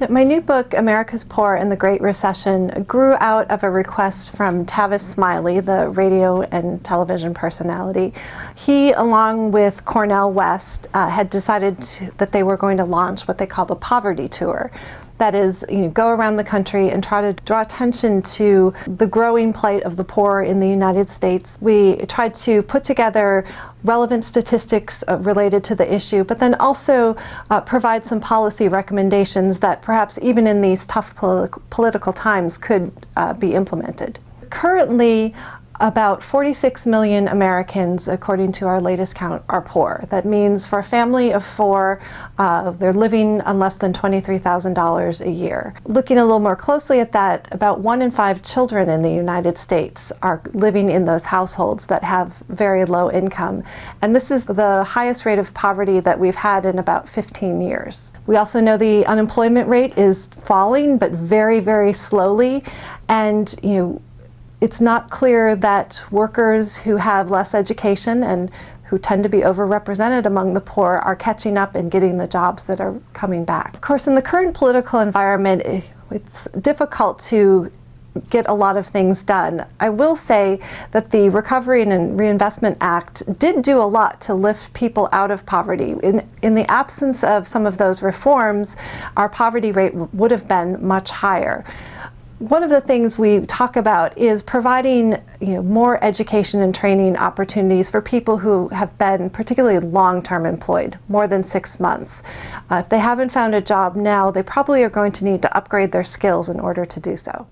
So my new book, America's Poor and the Great Recession, grew out of a request from Tavis Smiley, the radio and television personality. He, along with Cornel West, uh, had decided to, that they were going to launch what they call the Poverty Tour. That is, you know, go around the country and try to draw attention to the growing plight of the poor in the United States. We tried to put together relevant statistics uh, related to the issue, but then also uh, provide some policy recommendations that perhaps even in these tough political times could uh, be implemented. Currently, about 46 million Americans, according to our latest count, are poor. That means for a family of four, uh, they're living on less than $23,000 a year. Looking a little more closely at that, about one in five children in the United States are living in those households that have very low income. And this is the highest rate of poverty that we've had in about 15 years. We also know the unemployment rate is falling, but very, very slowly. And, you know, it's not clear that workers who have less education and who tend to be overrepresented among the poor are catching up and getting the jobs that are coming back. Of course, in the current political environment, it's difficult to get a lot of things done. I will say that the Recovery and Reinvestment Act did do a lot to lift people out of poverty. In, in the absence of some of those reforms, our poverty rate would have been much higher one of the things we talk about is providing you know, more education and training opportunities for people who have been particularly long-term employed, more than six months. Uh, if they haven't found a job now, they probably are going to need to upgrade their skills in order to do so.